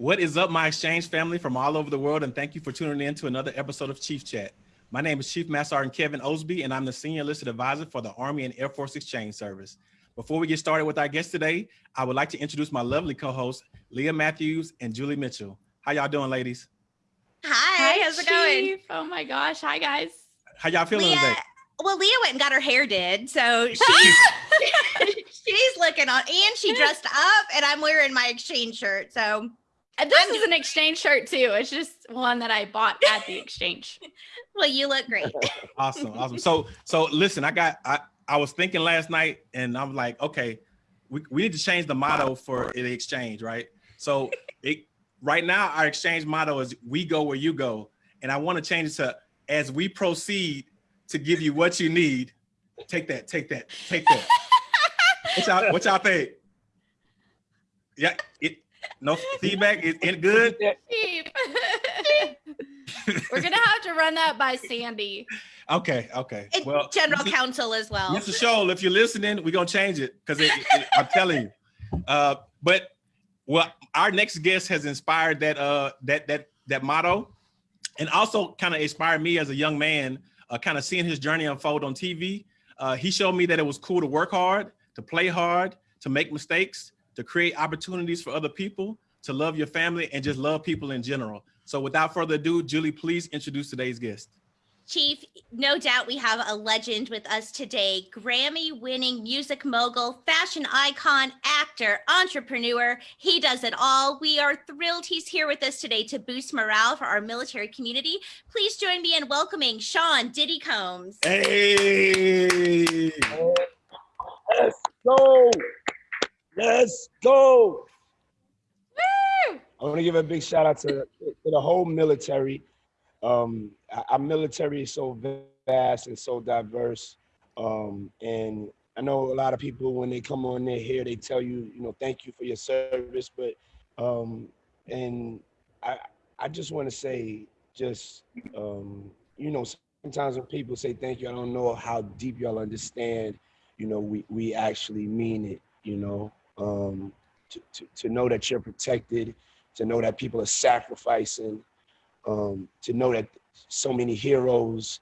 What is up, my exchange family from all over the world, and thank you for tuning in to another episode of Chief Chat. My name is Chief Master Sergeant Kevin Osby, and I'm the Senior Enlisted Advisor for the Army and Air Force Exchange Service. Before we get started with our guest today, I would like to introduce my lovely co-hosts, Leah Matthews and Julie Mitchell. How y'all doing, ladies? Hi, Hi how's it going? Oh my gosh. Hi guys. How y'all feeling Leah, today? well, Leah went and got her hair did, so she's she's looking on, and she dressed up, and I'm wearing my exchange shirt. So, And this I'm is an exchange shirt too. It's just one that I bought at the exchange. well, you look great. Awesome, awesome. So, so listen, I got, I, I was thinking last night, and I'm like, okay, we, we need to change the motto for the exchange, right? So, it right now our exchange motto is "We go where you go," and I want to change it to "As we proceed to give you what you need." Take that, take that, take that. what y'all, what y'all think? Yeah, it no feedback. Is it good? We're gonna have to run that by Sandy. Okay, okay. And Well, general Mr. counsel as well. Mr. Shull, if you're listening, we're gonna change it because it, it- I'm telling you. Uh, but well, our next guest has inspired that uh that that that motto, and also kind of inspired me as a young man, uh, kind of seeing his journey unfold on TV. Uh, he showed me that it was cool to work hard, to play hard, to make mistakes, to create opportunities for other people, to love your family, and just love people in general. So without further ado, Julie, please introduce today's guest. Chief, no doubt we have a legend with us today. Grammy winning music mogul, fashion icon, actor, entrepreneur. He does it all. We are thrilled he's here with us today to boost morale for our military community. Please join me in welcoming Sean Diddy Combs. Hey! Let's go. Let's go. I want to give a big shout out to, to the whole military. Um, our- military is so vast and so diverse. Um, and I know a lot of people when they come on there here, they tell you, you know, thank you for your service. But um, and I I just want to say, just um, you know, sometimes when people say thank you, I don't know how deep y'all understand. You know, we we actually mean it. You know, um, to, to to know that you're protected, to know that people are sacrificing, um, to know that so many heroes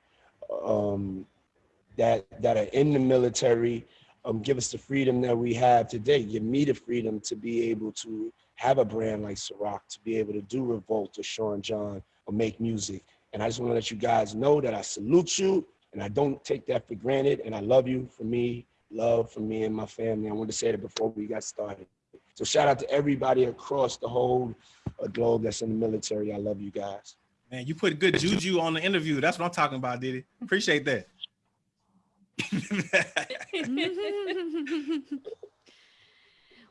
um, that that are in the military um, give us the freedom that we have today. Give me the freedom to be able to have a brand like Ciroc, to be able to do Revolt or Sean John or make music. And I just want to let you guys know that I salute you and I don't take that for granted. And I love you for me, love for me and my family. I wanted to say that before we got started. So shout out to everybody across the whole uh, globe that's in the military. I love you guys. Man, you put good juju on the interview. That's what I'm talking about, Diddy. Appreciate that.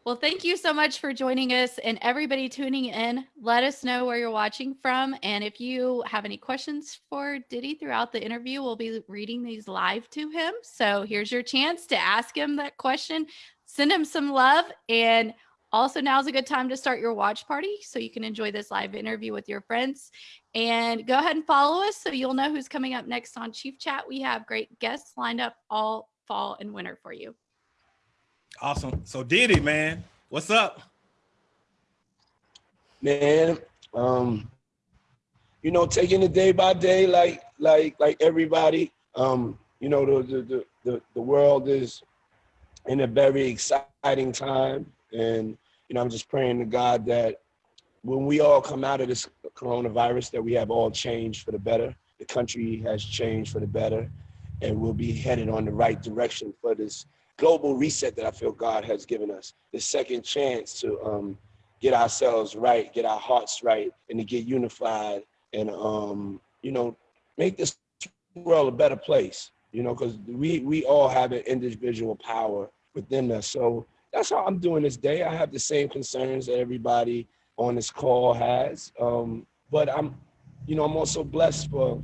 well, thank you so much for joining us and everybody tuning in. Let us know where you're watching from. And if you have any questions for Diddy throughout the interview, we'll be reading these live to him. So here's your chance to ask him that question. Send him some love. And also, now's a good time to start your watch party so you can enjoy this live interview with your friends. And go ahead and follow us so you'll know who's coming up next on Chief Chat. We have great guests lined up all fall and winter for you. Awesome. So Diddy, man, what's up? man um you know taking it day by day like like like everybody um you know the the the, the, world is in a very exciting time and you know i'm just praying to god that when we all come out of this coronavirus that we have all changed for the better the country has changed for the better and we'll be headed on the right direction for this global reset that i feel god has given us the second chance to um get ourselves right, get our hearts right, and to get unified and um, you know, make this world a better place. You know, because we we all have an individual power within us. So that's how I'm doing this day. I have the same concerns that everybody on this call has. Um, but I'm, you know, I'm also blessed for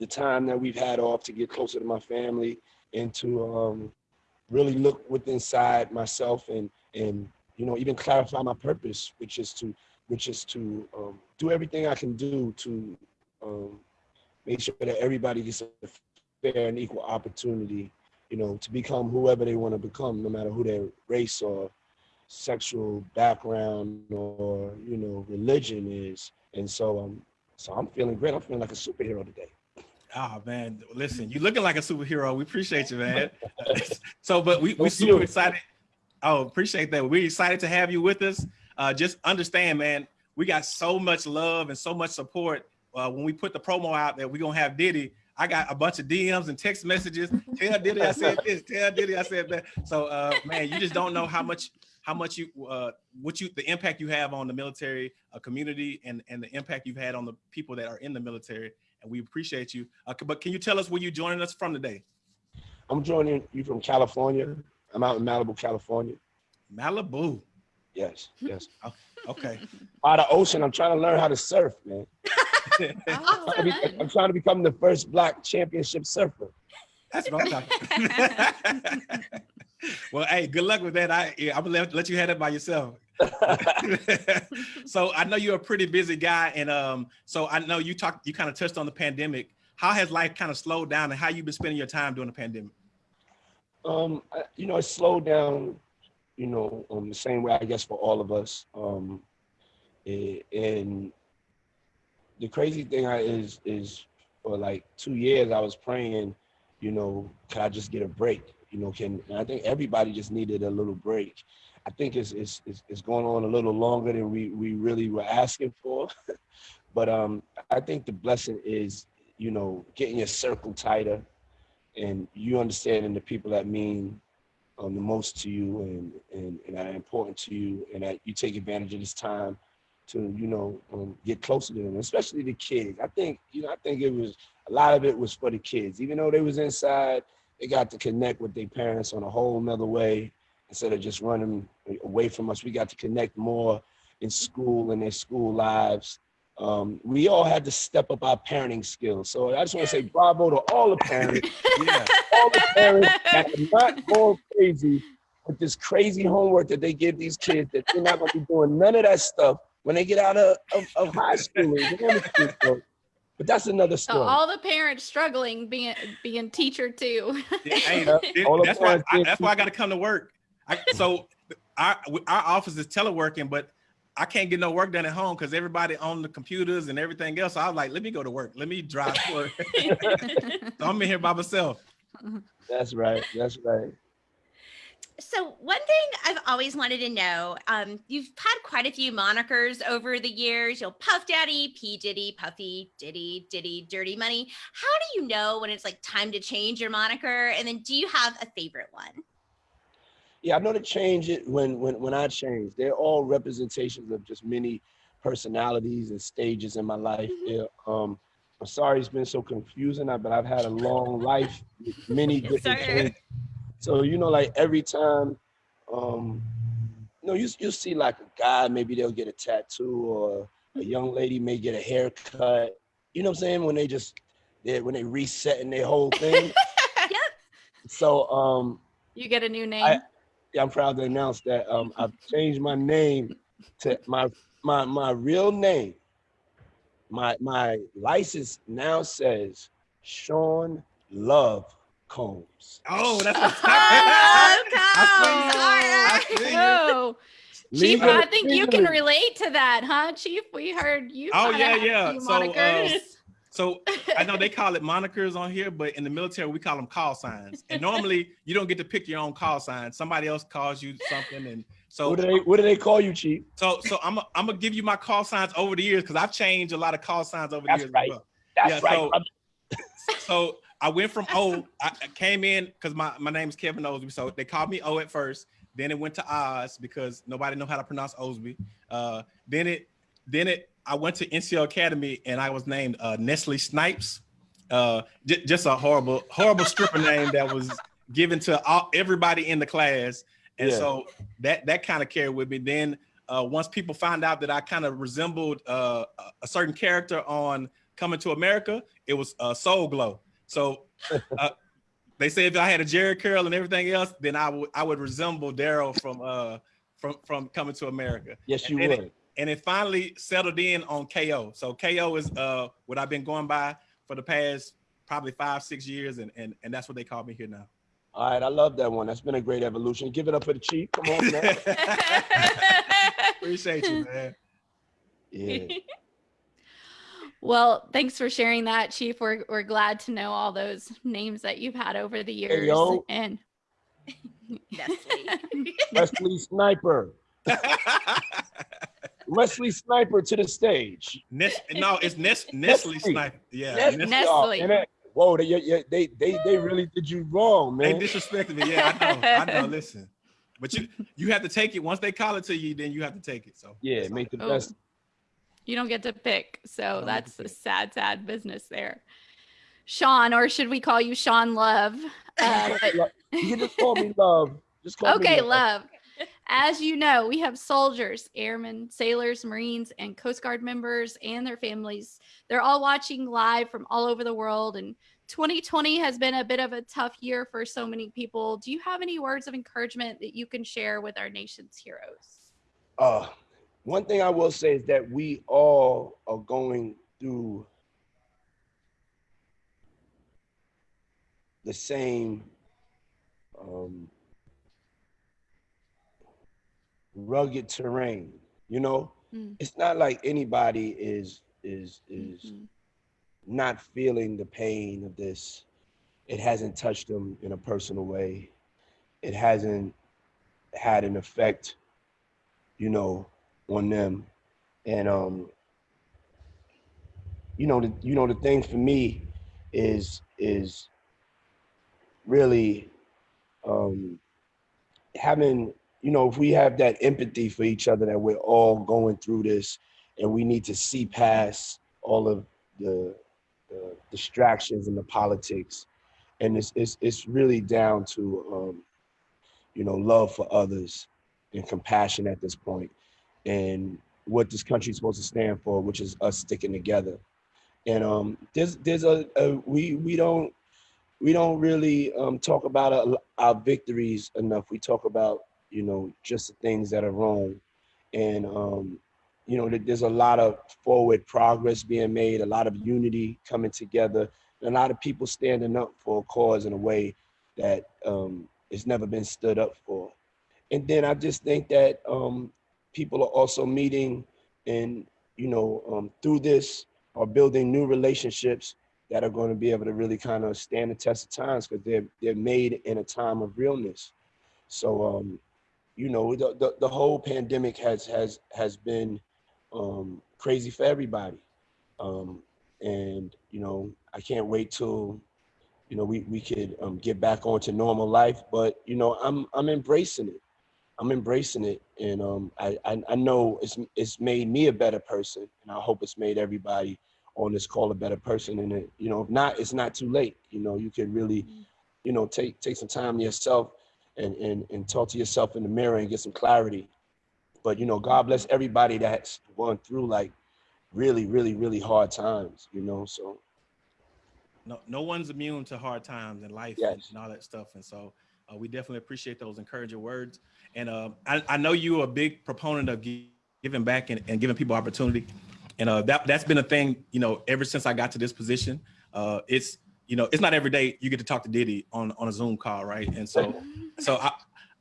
the time that we've had off to get closer to my family and to um, really look within inside myself and and you know, even clarify my purpose, which is to, which is to um, do everything I can do to um, make sure that everybody gets a fair and equal opportunity, you know, to become whoever they want to become, no matter who their race or sexual background or, you know, religion is. And so um so I'm feeling great. I'm feeling like a superhero today. Oh man, listen, you looking like a superhero. We appreciate you, man. so, but we we Thank super excited. Oh, appreciate that. We're excited to have you with us. Uh, just understand, man, we got so much love and so much support. Uh, when we put the promo out that we're gonna have Diddy, I got a bunch of DMs and text messages. Tell Diddy I said this. Tell Diddy I said that. So, uh, man, you just don't know how much how much you uh, what you the impact you have on the military uh, community and and the impact you've had on the people that are in the military. And we appreciate you. Uh, but can you tell us where you're joining us from today? I'm joining you from California. I'm out in Malibu, California. Malibu. Yes, yes. Okay. By the ocean, I'm trying to learn how to surf, man. Oh, I'm, be- I'm trying to become the first black championship surfer. That's what I'm talking. well, hey, good luck with that. I yeah, I'm gonna let, let you have it by yourself. so I know you're a pretty busy guy, and um, so I know you talked, you kind of touched on the pandemic. How has life kind of slowed down, and how you've been spending your time during the pandemic? Um, I- you know, it slowed down, you know, um, the same way I guess for all of us. Um, eh, and the crazy thing I, is is for like two years I was praying, you know, can I just get a break? You know, can I think everybody just needed a little break. I think it's it's it's, it's going on a little longer than we we really were asking for, but um, I think the blessing is, you know, getting your circle tighter and you understanding the people that mean um, the most to you and, and, and are important to you and that you take advantage of this time to, you know, um, get closer to them, especially the kids. I think, you know, I think it was, a lot of it was for the kids. Even though they was inside, they got to connect with their parents on a whole nother way instead of just running away from us. We got to connect more in school and their school lives. Um, we all had to step up our parenting skills. So I just want to say bravo to all the parents Yeah. all the parents that are not going crazy with this crazy homework that they give these kids that they're not going to be doing none of that stuff when they get out of, of, of high school school. But that's another So story. all the parents struggling being being teacher too. Hey, Yeah, it- all the that's why I, that's why I got to come to work. I, so our our office is teleworking, but I can't get no work done at home because everybody on the computers and everything else. So I was like, let me go to work. Let me drive to work. so I'm in here by myself. That's right. That's right. So one thing I've always wanted to know, um, you've had quite a few monikers over the years. You'll Puff Daddy, P Diddy, Puffy, Diddy, Diddy, Dirty Money. How do you know when it's like time to change your moniker? And then do you have a favorite one? Yeah, I know to change it when when when I change. They're all representations of just many personalities and stages in my life. Mhm. Yeah, um, I'm sorry it's been so confusing, but I've had a long life with many different Sorry. So you know, like every time, um, you know, you you see like a guy, maybe they'll get a tattoo, or a young lady may get a haircut. You know what I'm saying? When they just they when they resetting their whole thing. Yep. So um, you get a new name. I- yeah, I'm proud to announce that um, I've changed my name to my my my real name. My my license now says Sean Love Combs. Oh, that's Oh, what's happening. Combs, I all see oh, Chief, I think you can relate to that, huh, Chief? We heard you. Oh, yeah, yeah. So, uh, monikers. So I know they call it monikers on here, but in the military we call them call signs. And normally you don't get to pick your own call sign. Somebody else calls you something, and so What do they what do they call you, Chief? so so I'm I'm gonna give you my call signs over the years because I've changed a lot of call signs over the years. as right. well. That's Yeah, right. so- brother. so I went from O. I came in because my my name is Kevin Osby, so they called me O at first. Then it went to Oz because nobody know how to pronounce Osby. Uh, then it then it I went to NCO Academy and I was named uh, Nestle Snipes. Uh, just a horrible horrible stripper name that was given to all, everybody in the class, and Yeah. so that that kind of carried with me. Then uh, once people found out that I kind of resembled uh, a- a certain character on Coming to America, it was uh, Soul Glow. So uh, they say if I had a Jheri curl and everything else, then I would I would resemble Daryl from uh from from Coming to America. Yes, you and it- would. And it finally settled in on KO. So KO is uh what I've been going by for the past probably five six years, and and and that's what they call me here now. All right, I love that one. That's been a great evolution. Give it up for the Chief. Come on, man. Appreciate you, man. Yeah. Well, thanks for sharing that, Chief. We're, we're glad to know all those names that you've had over the years. Hey, yo. And Nestle. Wesley Sniper. Wesley Sniper to the stage. Nes- no, it's Nes- Nestle Nestle. Sniper. Yeah, Nestle. Nes- Nestle. And that- whoa, they, they, they, they, they really did you wrong, man. they man. disrespected me. Yeah, I know. I know. Listen, but you you have to take it. Once they call it to you, then you have to take it. So Yeah, make the Oh, best. You don't get to pick. So don't that's a sad, sad business there. Sean, or should we call you Sean Love? Uh, but You just call me love. Just call Okay, me love. As you know, we have soldiers, airmen, sailors, Marines, and Coast Guard members and their families. They're all watching live from all over the world. And 2020 has been a bit of a tough year for so many people. Do you have any words of encouragement that you can share with our nation's heroes? Uh, one thing I will say is that we all are going through the same um, rugged terrain. You know, Mm. it's not like anybody is is is Mhm. not feeling the pain of this. It hasn't touched them in a personal way. It hasn't had an effect, you know, on them. And um, you know, the you know the thing for me is is really um having you know if we have that empathy for each other that we're all going through this and we need to see past all of the, the distractions and the politics and it's, it's it's really down to um you know love for others and compassion at this point and what this country is supposed to stand for which is us sticking together and um there's there's a, a we we don't we don't really um, talk about our, our victories enough. We talk about, you know, just the things that are wrong. And, um, you know, there- there's a lot of forward progress being made, a lot of unity coming together, and a lot of people standing up for a cause in a way that um, has never been stood up for. And then I just think that um, people are also meeting and, you know, um, through this are building new relationships that are going to be able to really kind of stand the test of times because they're they're made in a time of realness. So um, you know, the, the the whole pandemic has has has been um crazy for everybody. Um and you know, I can't wait till you know we we could um get back onto normal life. But you know, I'm I'm embracing it. I'm embracing it, and um, I, I I know it's it's made me a better person, and I hope it's made everybody on this call a better person. And it, you know, if not, it's not too late. You know, you could really, you know, take take some time to yourself and and and talk to yourself in the mirror and get some clarity. But you know, God bless everybody that's going through like really, really, really hard times. You know, so no no one's immune to hard times in life and, Yes. and all that stuff. And so uh, we definitely appreciate those encouraging words. And uh, I, I know you're a big proponent of giving back and, and giving people opportunity. And uh, that that's been a thing, you know, ever since I got to this position. Uh, it's you know, it's not every day you get to talk to Diddy on on a Zoom call, right? And so so I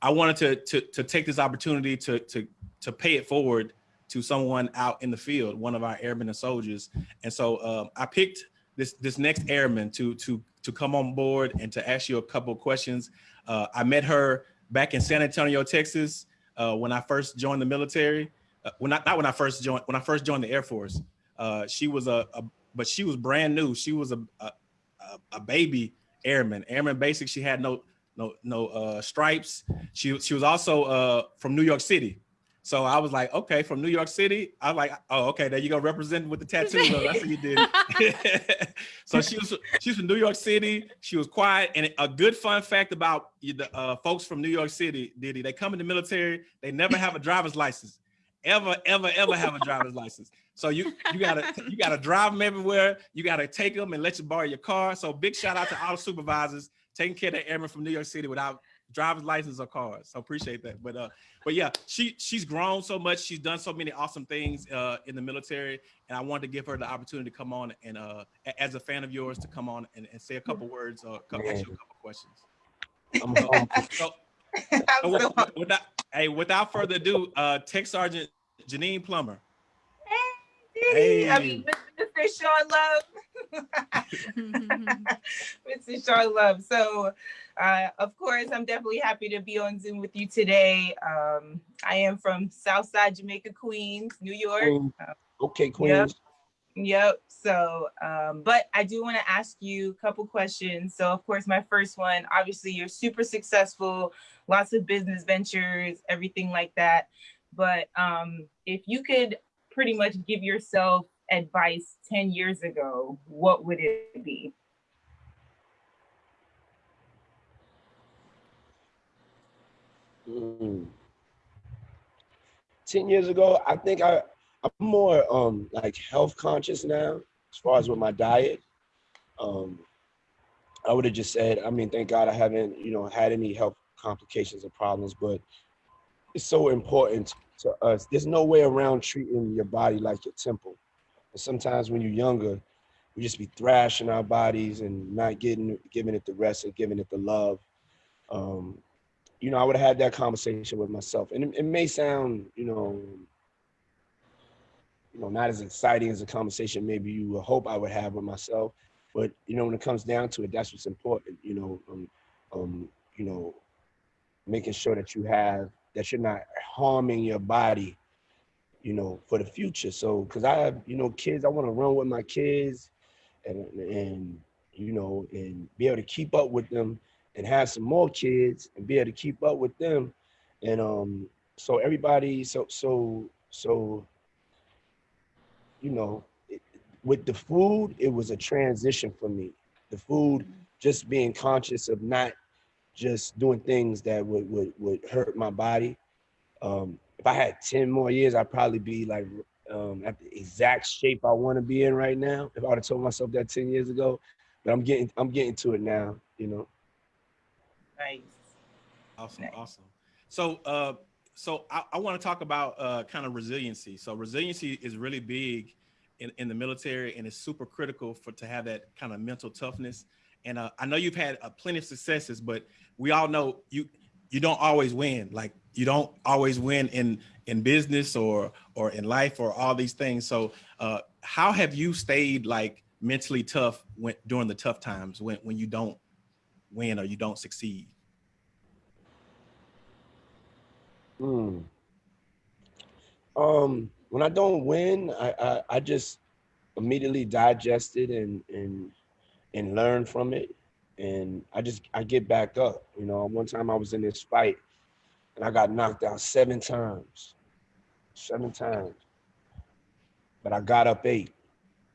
I wanted to to to take this opportunity to to to pay it forward to someone out in the field, one of our airmen and soldiers. And so um, I picked this this next airman to to to come on board and to ask you a couple of questions. Uh, I met her back in San Antonio, Texas, uh, when I first joined the military. Uh, when I, not when I first joined when I first joined the Air Force. Uh, she was a, a but she was brand new. She was a a, a- baby airman, airman basic. She had no no no uh, stripes. She she was also uh, from New York City. So I was like, okay, from New York City. I was like, oh, okay, there you go, representing with the tattoos. on. That's what you did. so she was she's from New York City. She was quiet. And a good fun fact about the uh, folks from New York City, Diddy, they come in the military, they never have a driver's license. Ever, ever, ever have a driver's license. So you you gotta you gotta drive them everywhere. You gotta take them and let you borrow your car. So big shout out to all the supervisors taking care of the airmen from New York City without driver's license or cars. So appreciate that. But uh, but yeah, she she's grown so much. She's done so many awesome things uh, in the military, and I wanted to give her the opportunity to come on and uh, as a fan of yours to come on and, and say a couple words or co- ask you a couple questions. I'm humble. So, I'm so so with- with- without, hey, without further ado, uh, Tech Sergeant Janine Plummer. Hey. I mean, Mr. Sean Love. Mr. Sean Love. So, uh, of course, I'm definitely happy to be on Zoom with you today. Um, I am from Southside Jamaica, Queens, New York. Queens. Uh, Okay, Queens. Yep. So, um, but I do want to ask you a couple questions. So, of course, my first one, obviously, you're super successful, lots of business ventures, everything like that. But um, if you could pretty much give yourself advice 10 years ago, what would it be? Mm. Ten years ago, I think I I'm more um like health conscious now as far as with my diet. Um, I would have just said, I mean, thank God I haven't you know had any health complications or problems, but it's so important to us. There's no way around treating your body like your temple. And sometimes when you're younger, we just be thrashing our bodies and not getting giving it the rest and giving it the love. Um, you know, I would have had that conversation with myself. And it, it may sound, you know, you know, not as exciting as a conversation maybe you would hope I would have with myself. But you know, when it comes down to it, that's what's important. You know, um, um, you know, making sure that you have that you're not harming your body, you know, for the future. So, because I have, you know, kids, I want to run with my kids, and and you know, and be able to keep up with them and have some more kids and be able to keep up with them. And um so everybody so so so you know it, with the food it was a transition for me. The food just being conscious of not just doing things that would would, would hurt my body. Um if i had 10 more years i'd probably be like um at the exact shape i want to be in right now if i would have told myself that 10 years ago. But i'm getting i'm getting to it now you know Nice. Awesome, Nice. awesome. So, uh, so I, I want to talk about uh, kind of resiliency. So, resiliency is really big in, in the military, and it's super critical for to have that kind of mental toughness. And uh, I know you've had uh, plenty of successes, but we all know you you don't always win. Like you don't always win in in business or or in life or all these things. So, uh, how have you stayed like mentally tough when during the tough times when when you don't win or you don't succeed? Hmm. Um, when I don't win, I, I, I just immediately digest it and and and learn from it. And I just I get back up. You know, one time I was in this fight and I got knocked out seven times. Seven times. But I got up eight.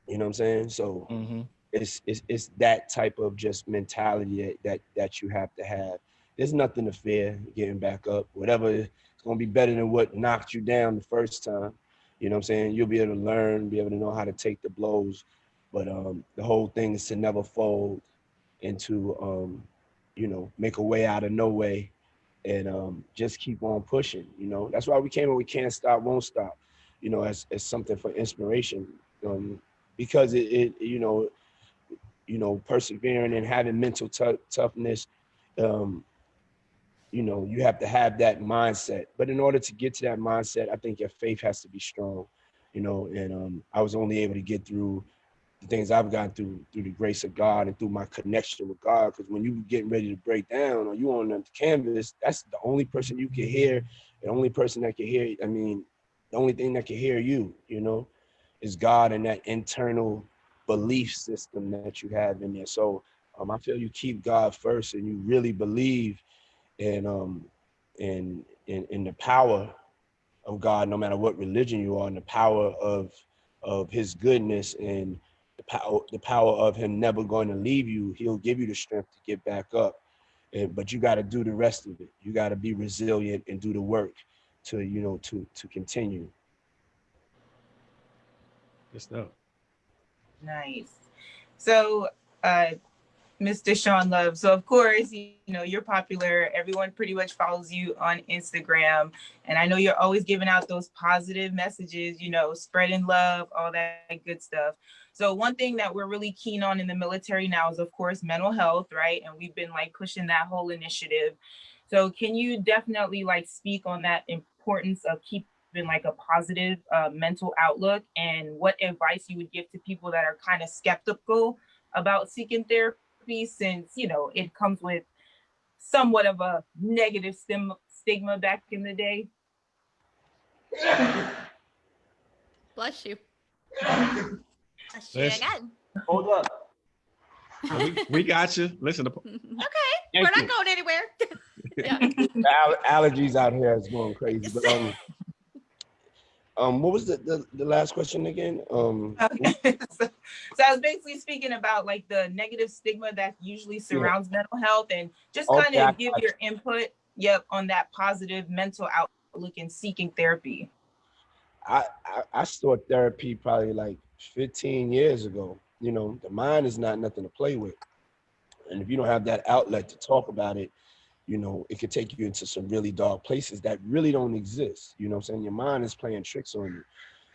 You know what I'm saying? So Mm-hmm. It's it's it's that type of just mentality that that, that you have to have. There's nothing to fear getting back up. Whatever it's gonna be better than what knocked you down the first time. You know what I'm saying? You'll be able to learn, be able to know how to take the blows. But um the whole thing is to never fold and to um, you know, make a way out of no way and um just keep on pushing. You know, that's why we came and we can't stop, won't stop, you know, as, as something for inspiration. Um, because it, it you know, you know, persevering and having mental tou- toughness, um, you know, you have to have that mindset. But in order to get to that mindset, I think your faith has to be strong, you know, and um, I was only able to get through the things I've gone through through the grace of God and through my connection with God. Because when you're getting ready to break down or you on the canvas, that's the only person you can hear, the only person that can hear. I mean, the only thing that can hear you, you know, is God and that internal belief system that you have in there. So um, I feel you keep God first and you really believe in um in in, in the power of God, no matter what religion you are, and the power of of His goodness and the power the power of Him never going to leave you. He'll give you the strength to get back up, and, but you got to do the rest of it. You got to be resilient and do the work to you know to to continue. Good stuff. Nice. So, uh, Mr. Sean Love. So, of course, you, know, you're popular. Everyone pretty much follows you on Instagram. And I know you're always giving out those positive messages, you know, spreading love, all that good stuff. So, one thing that we're really keen on in the military now is, of course, mental health, right? And we've been like pushing that whole initiative. So, can you definitely like speak on that importance of keep been like a positive uh, mental outlook and what advice you would give to people that are kind of skeptical about seeking therapy since you know it comes with somewhat of a negative stim- stigma back in the day Bless you. Let's do it Listen. again. Hold up. we, we got you. Listen, the, Okay, Thank we're you. not going anywhere. yeah. Al- allergies out here is going crazy. But um, um, what was the, the the last question again? Um, Okay. so, so I was basically speaking about like the negative stigma that usually surrounds mental health and just Okay, kind of give your input, yep, on that positive mental outlook and seeking therapy. I, I I started therapy probably like 15 years ago. You know, the mind is not nothing to play with, and if you don't have that outlet to talk about it, you know, it could take you into some really dark places that really don't exist. You know, I'm saying your mind is playing tricks on you.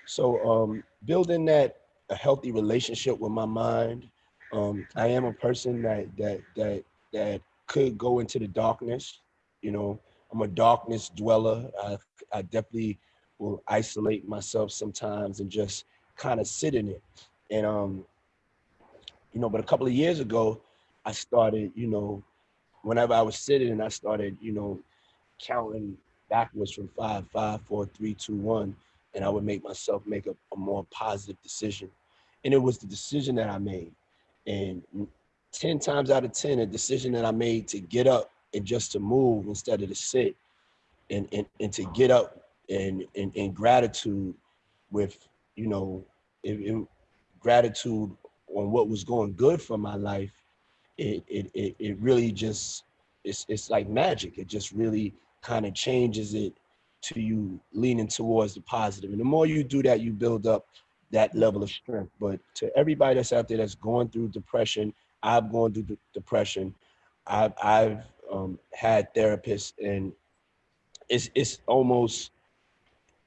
So um, building that a healthy relationship with my mind. Um, I am a person that that that that could go into the darkness. You know, I'm a darkness dweller. I I definitely will isolate myself sometimes and just kind of sit in it. And um, you know, but a couple of years ago, I started, you know, whenever I was sitting and I started, you know, counting backwards from five, five, four, three, two, one, and I would make myself make a, a more positive decision. And it was the decision that I made. And 10 times out of 10, a decision that I made to get up and just to move instead of to sit and, and, and to get up and, and, and gratitude with, you know, it, it, gratitude on what was going good for my life, it, it, it, it really just, it's, it's like magic. It just really kind of changes it to you leaning towards the positive. And the more you do that, you build up that level of strength. But to everybody that's out there that's going through depression, I've gone through de- depression. I've, I've um, had therapists and it's, it's almost,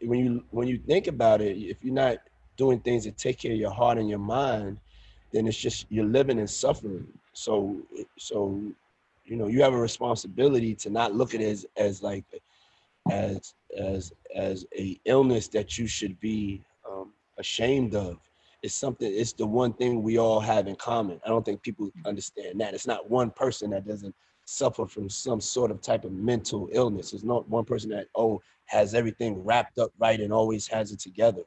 when you, when you think about it, if you're not doing things that take care of your heart and your mind, then it's just, you're living and suffering. So, so, you know, you have a responsibility to not look at it as, as like, as, as, as a illness that you should be um, ashamed of. It's something, it's the one thing we all have in common. I don't think people understand that. It's not one person that doesn't suffer from some sort of type of mental illness. It's not one person that, oh, has everything wrapped up right and always has it together.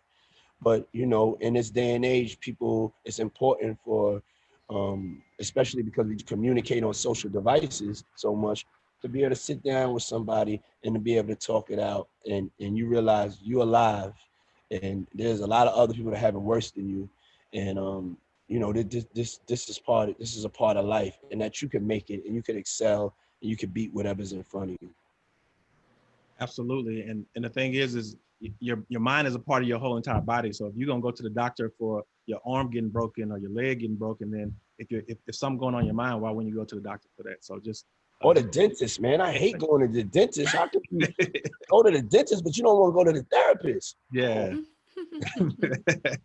But, you know, in this day and age, people, it's important for, um, especially because we communicate on social devices so much, to be able to sit down with somebody and to be able to talk it out and, and you realize you're alive and there's a lot of other people that have it worse than you and um you know this this this is part of, this is a part of life and that you can make it and you can excel and you can beat whatever's in front of you absolutely. And and the thing is, is your your mind is a part of your whole entire body. So if you're gonna go to the doctor for your arm getting broken or your leg getting broken, then if you if, if something going on in your mind, why wouldn't you go to the doctor for that? So just or the dentist man i hate going to the dentist how could you go to the dentist but you don't want to go to the therapist yeah.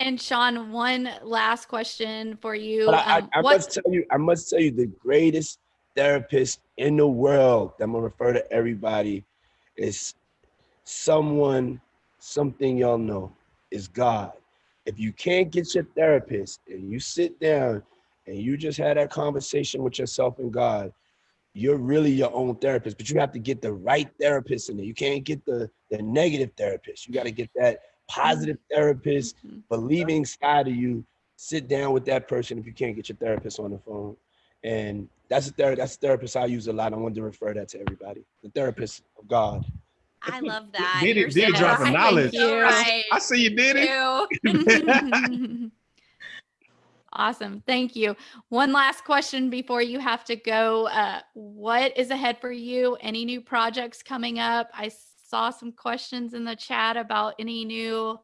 and Sean, one last question for you. But I, Um, I, I must tell you, I must tell you, the greatest therapist in the world. That I'm gonna refer to everybody is someone, something y'all know is God. If you can't get your therapist and you sit down and you just had that conversation with yourself and God, you're really your own therapist. But you have to get the right therapist in there. You can't get the the negative therapist. You got to get that positive therapist Mhm. believing side of you sit down with that person if you can't get your therapist on the phone and that's a that's a therapist i use a lot i wanted to refer that to everybody the therapist of god I love that. Did it- You're Diddy so dropping right. knowledge. So Thank right. I see you Diddy. You. awesome. Thank you. One last question before you have to go. Uh, what is ahead for you? Any new projects coming up? I saw some questions in the chat about any new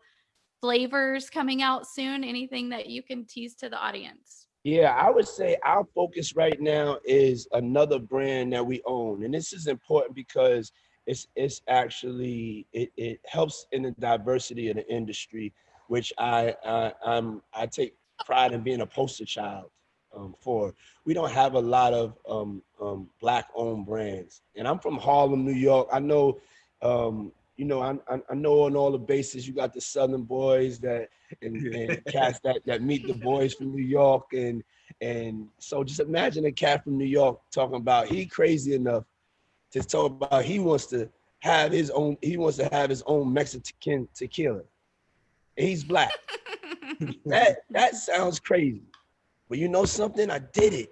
flavors coming out soon. Anything that you can tease to the audience? yeah i would say our focus right now is another brand that we own and this is important because it's it's actually it, it helps in the diversity of the industry which i, I i'm i take pride in being a poster child um, for. We don't have a lot of um, um, black owned brands. And i'm from harlem new york. I know Um, you know, I, I, I know on all the bases you got the Southern boys that and, and cats that that meet the boys from New York. And and so just imagine a cat from New York talking about he crazy enough to talk about he wants to have his own he wants to have his own Mexican tequila. And he's black. that that sounds crazy. But you know something? I did it.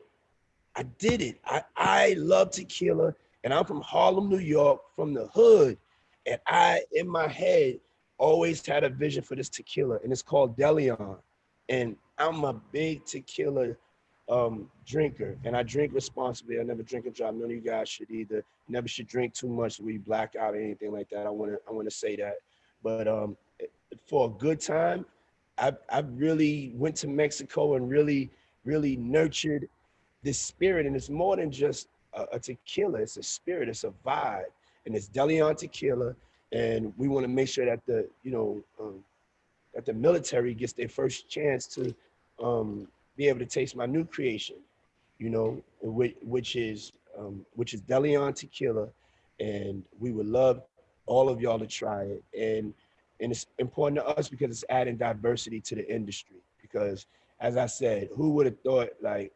I did it. I, I love tequila and I'm from Harlem, New York, from the hood. And I, in my head, always had a vision for this tequila and it's called Deleon. And I'm a big tequila um, drinker and I drink responsibly. I never drink and drive. None of you guys should either. Never should drink too much we black out or anything like that. I want to I want to say that. But um, for a good time, I I really went to Mexico and really really nurtured this spirit. And it's more than just a, a tequila. It's a spirit. It's a vibe. And it's Deleon tequila. And we want to make sure that the you know um, that the military gets their first chance to um, be able to taste my new creation, you know, which, which is um, which is Deleon Tequila, and we would love all of y'all to try it. And and it's important to us because it's adding diversity to the industry. Because as I said, who would have thought like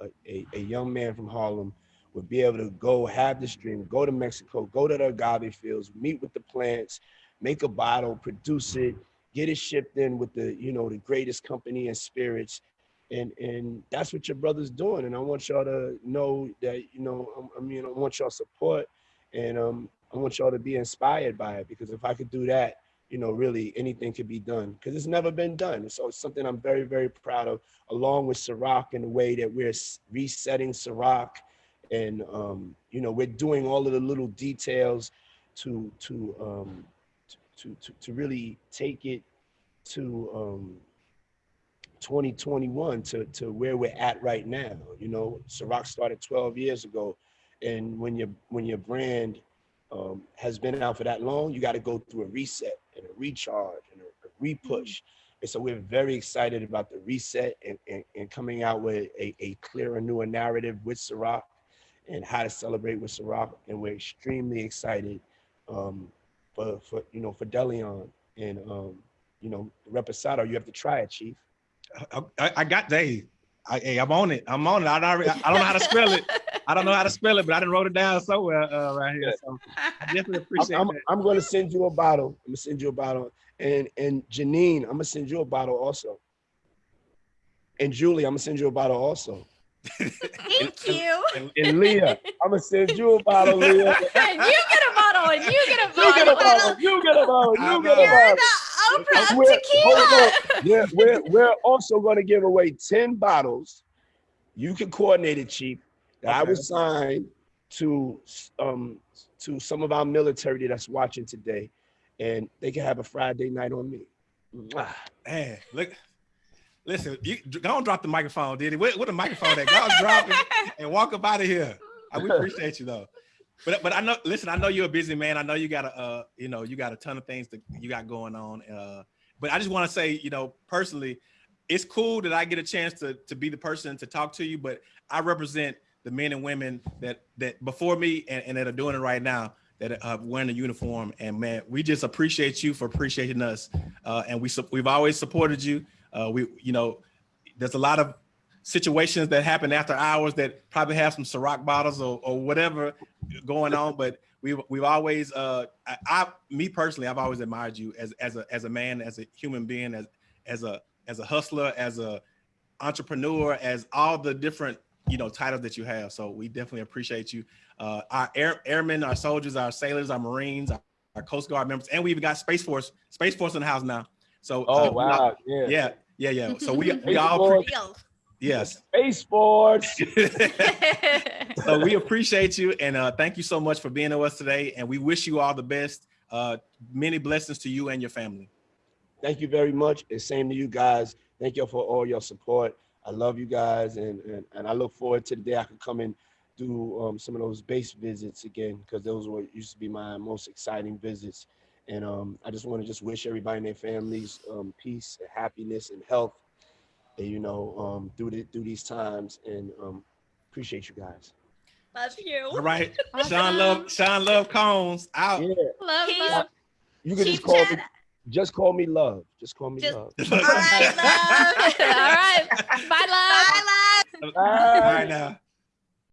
a, a, a young man from Harlem would be able to go have this dream, go to Mexico, go to the agave fields, meet with the plants, make a bottle, produce it, get it shipped in with the you know the greatest company and spirits and and that's what your brother's doing. And i want y'all to know that you know i mean i want y'all support and um i want y'all to be inspired by it because if i could do that you know really anything could be done because it's never been done. So it's something i'm very very proud of along with Ciroc and the way that we're resetting Ciroc. And um you know we're doing all of the little details to to um to to, to really take it to um 2021 to, to where we're at right now. You know, Ciroc started 12 years ago. And when your when your brand um, has been out for that long, you got to go through a reset and a recharge and a, a repush. And so we're very excited about the reset and, and, and coming out with a, a clearer, newer narrative with Ciroc and how to celebrate with Ciroc. And we're extremely excited um, for, for, you know, for Deleon and, um, you know, Reposado. You have to try it, Chief. I, I got they. I, hey, I'm on it. I'm on it. I, I, I don't know how to spell it. I don't know how to spell it, but I didn't wrote it down somewhere uh, right here. So I definitely appreciate I'm, I'm, I'm, going to send you a bottle. I'm gonna send you a bottle, and and Janine, I'm gonna send you a bottle also. And Julie, I'm gonna send you a bottle also. Thank you. And, and, Leah, I'm gonna send you a bottle, Leah. and you get a bottle, and you get a bottle. You get a bottle. You get a bottle. You get a bottle. Oprah we're, tequila. yeah, we're, we're also going to give away 10 bottles. You can coordinate it, Chief. That okay. I will sign to um to some of our military that's watching today, and they can have a Friday night on me. Man, look, listen, you don't drop the microphone, Diddy? What, what the microphone that God drop it and walk up out of here. I, we appreciate you though. But but I know, listen, I know you're a busy man. I know you got a, uh, you know, you got a ton of things that you got going on. Uh, but I just want to say, you know, personally, it's cool that I get a chance to to be the person to talk to you. But I represent the men and women that that before me and, and that are doing it right now that are wearing a uniform. And man, we just appreciate you for appreciating us. Uh, and we we've always supported you. Uh, we, you know, there's a lot of situations that happen after hours that probably have some Ciroc bottles or, or whatever going on. But we've we've always uh I, I, me personally I've always admired you as as a as a man, as a human being, as as a as a hustler, as a entrepreneur, as all the different you know titles that you have. So we definitely appreciate you. Uh, our air, airmen, our soldiers, our sailors, our Marines, our, our Coast Guard members, and we even got Space Force, Space Force in the house now. So oh uh, wow, yeah, yeah, yeah, yeah. So we we all. Yes. Space Force. so we appreciate you and uh, thank you so much for being with us today. And we wish you all the best. Uh, many blessings to you and your family. Thank you very much. And same to you guys. Thank you for all your support. I love you guys. And, and, and I look forward to the day I can come and do um, some of those base visits again, because those were used to be my most exciting visits. And um, I just want to just wish everybody and their families um, peace and happiness and health you know, um, through the, through these times, and um, appreciate you guys. Love you. All right. Sean Love, Sean Love Combs out. Yeah, Love, Peace. love. you can Chief just call me. Just call me love. Just call me Just- love. All right, love. All right. Bye, love. Bye, love. All right now.